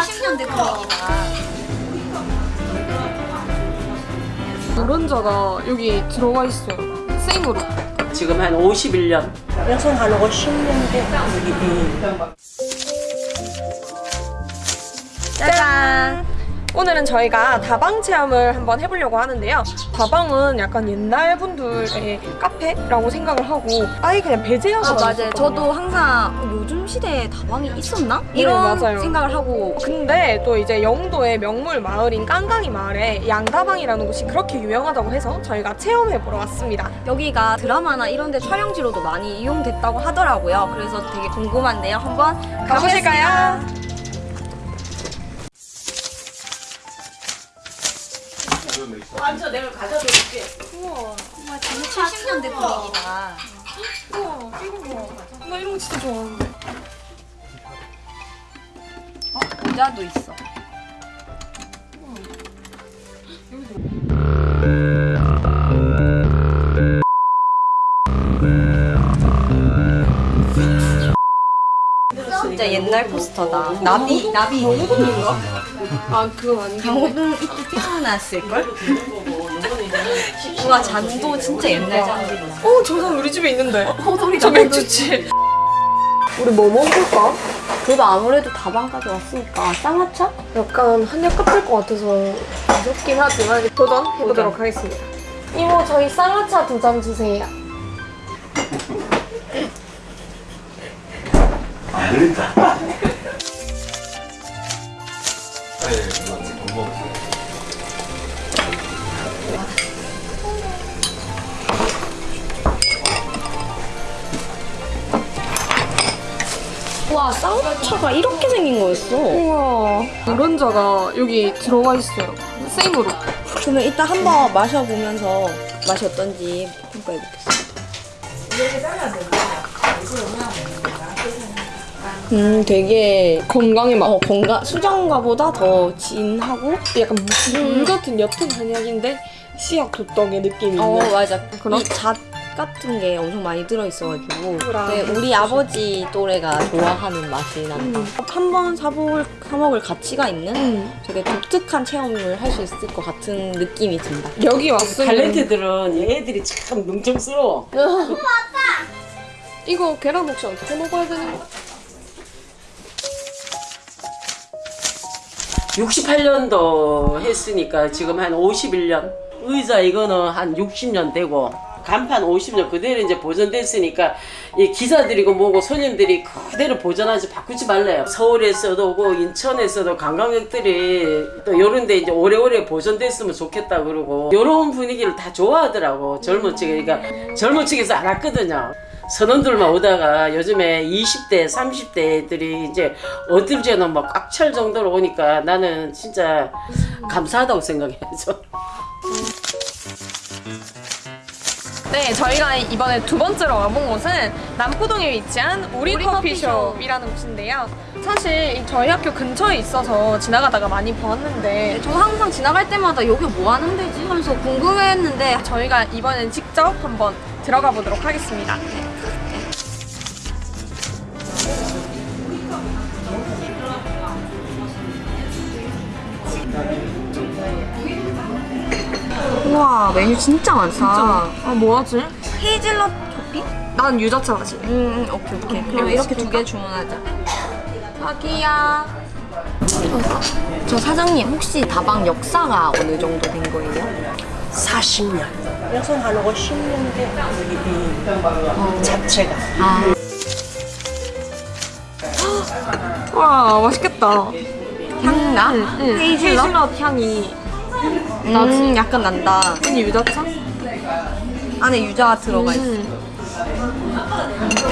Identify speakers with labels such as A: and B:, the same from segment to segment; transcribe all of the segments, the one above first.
A: 70년대 분위기다.
B: 노른자가 여기 들어가 있어요. 생으로.
C: 지금 한 51년.
D: 여기서 한 50년 돼. 여기.
B: 짜잔! 오늘은 저희가 다방 체험을 한번 해보려고 하는데요. 다방은 약간 옛날 분들의 카페라고 생각을 하고 아예 그냥 배제하고
A: 아 맞아요. 저도 항상 요즘 시대에 다방이 있었나? 이런
B: 맞아요.
A: 생각을 하고
B: 근데 또 이제 영도의 명물 마을인 깡깡이 마을에 양다방이라는 곳이 그렇게 유명하다고 해서 저희가 체험해보러 왔습니다.
A: 여기가 드라마나 이런 데 촬영지로도 많이 이용됐다고 하더라고요. 그래서 되게 궁금한데요. 한번
B: 가보실까요?
C: 앉아 내가 가져다 줄게.
B: 우와,
A: 정말 70년대 분위기다.
B: 우와, 이거 봐. 나 이런 거 진짜 좋아하는데.
A: 어? 모자도 있어. 옛날 포스터다. 나비, 나비.
B: 아, 그건 아니고.
A: 강호동 이때 태어났을걸? 우와, 잔도 진짜 옛날 잔들이다.
B: 어, 저 사람 우리 집에 있는데. 어, 소리 저 맥주치. 우리 뭐 먹을까?
A: 그래도 아무래도 다방까지 왔으니까 쌍화차?
B: 약간 한약 같을 것 같아서 무섭긴 하지만 도전 해보도록 하겠습니다. 이모 저희 쌍화차 두 잔 주세요.
E: 안 들린다.
A: 와, 쌍화차가 이렇게 생긴 거였어.
B: 우와 노른자가 여기 들어가 있어요. 생으로.
A: 그러면 이따 한번 마셔보면서 맛이 어떤지 평가해보겠습니다. 음, 되게
B: 건강에 막
A: 어, 건강 수정과보다 더 진하고
B: 약간 물 같은 옅은 한약인데 씨앗 도떡의 느낌이
A: 어
B: 있는.
A: 맞아
B: 그럼?
A: 이잣 같은 게 엄청 많이 들어있어가지고
B: 그랑.
A: 네, 우리 아버지 또래가 좋아하는 맛이 난다
B: 음.
A: 한번 사볼, 사먹을 가치가 있는
B: 음.
A: 되게 독특한 체험을 할 수 있을 것 같은 느낌이 든다
B: 여기 왔으면
C: 탤런트들은 얘들이 참 능청스러워.
B: 이거 계란 혹시 어떻게 먹어야 되는 거야?
C: 68년도 했으니까 지금 한 51년. 의자 이거는 한 60년 되고 간판 50년 그대로 이제 보존됐으니까 이 기사들이고 뭐고 손님들이 그대로 보존하지 바꾸지 말래요. 서울에서도 오고 인천에서도 관광객들이 또 요런 데 이제 오래오래 보존됐으면 좋겠다 그러고 요런 분위기를 다 좋아하더라고 젊은 층이 그러니까 젊은 층에서 안 왔거든요. 선원들만 오다가 요즘에 20대, 30대 애들이 이제 어딜 죄는 막꽉 찰 정도로 오니까 나는 진짜 감사하다고 생각해야죠.
B: 네, 저희가 이번에 두 번째로 와본 곳은 남포동에 위치한 우리, 커피숍이라는 곳인데요. 사실 이 저희 학교 근처에 있어서 지나가다가 많이 보았는데
A: 저 항상 지나갈 때마다 여기 뭐 하는 데지? 하면서 궁금해했는데
B: 저희가 이번엔 직접 한번 들어가 보도록 하겠습니다.
A: 우와 메뉴 진짜 많다
B: 아, 뭐하지?
A: 헤이즐넛 커피?
B: 난 유자차 마시.
A: 음, 음 오케이 오케이 그럼 이렇게 두 개 주문하자
B: 자기야.
A: 저 사장님 혹시 다방 역사가 어느 정도 된 거예요?
D: 40년. 여기서 한 50년 돼. 여기. 자체가.
A: 아
B: 와, 맛있겠다.
A: 향나?
B: 응,
A: 헤이즐넛?
B: 헤이즐넛 향이
A: 음 약간 난다
B: 언니 유자차?
A: 안에 유자가 들어가 있어
B: 음.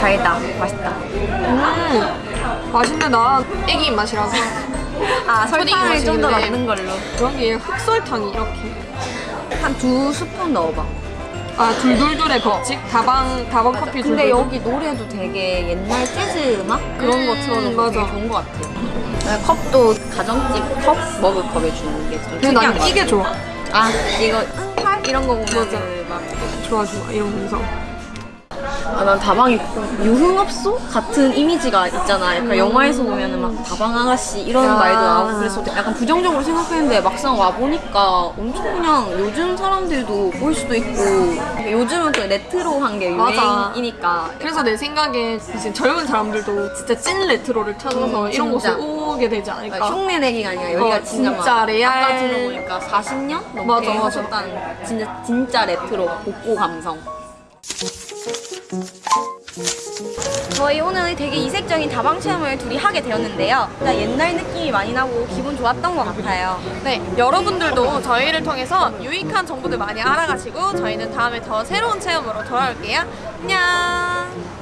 A: 달다 맛있다
B: 음. 맛있네, 나 애기 입맛이라서.
A: 아
B: 설탕을
A: 좀 더. 넣는 걸로
B: 여기에 흑설탕이 이렇게.
A: 한 두 스푼 넣어봐
B: 아, 둘둘둘의 법칙? 다방, 다방 커피
A: 근데
B: 둘둘둘.
A: 여기 노래도 되게 옛날 재즈 음악? 그런
B: 음,
A: 거 틀어놓고 되게
B: 맞아.
A: 좋은 것 같아 네, 컵도 가정집 컵 먹을 컵에 주는 게좀
B: 근데
A: 난것
B: 이게 좋아.
A: 아 이거 응팔 이런 거 보면
B: 맞아.
A: 막
B: 좋아, 좋아. 이런 감성.
A: 아, 난 다방이 유흥업소 같은 이미지가 있잖아. 약간 영화에서 보면은 막 다방 아가씨 이런
B: 야.
A: 말도 나오고 그래서 약간 부정적으로 생각했는데 막상 와 보니까 엄청 그냥 요즘 사람들도 볼 수도 있고 요즘은 또 레트로한 게
B: 맞아.
A: 유행이니까
B: 그래서 내 생각에 이제 젊은 사람들도 진짜 찐 레트로를 찾아서
A: 음,
B: 이런. 곳을 오게 되지 않을까.
A: 그러니까 흉내 내기가 아니라 여기가
B: 어,
A: 진짜,
B: 진짜
A: 막
B: real.
A: 아까 들어보니까 40년 넘게
B: 맞아, 맞아.
A: 하셨다는 진짜 진짜 레트로 복고 감성. 저희 오늘 되게 이색적인 다방 체험을 둘이 하게 되었는데요. 일단 옛날 느낌이 많이 나고 기분 좋았던 것 같아요.
B: 네, 여러분들도 저희를 통해서 유익한 정보들 많이 알아가시고 저희는 다음에 더 새로운 체험으로 돌아올게요. 안녕!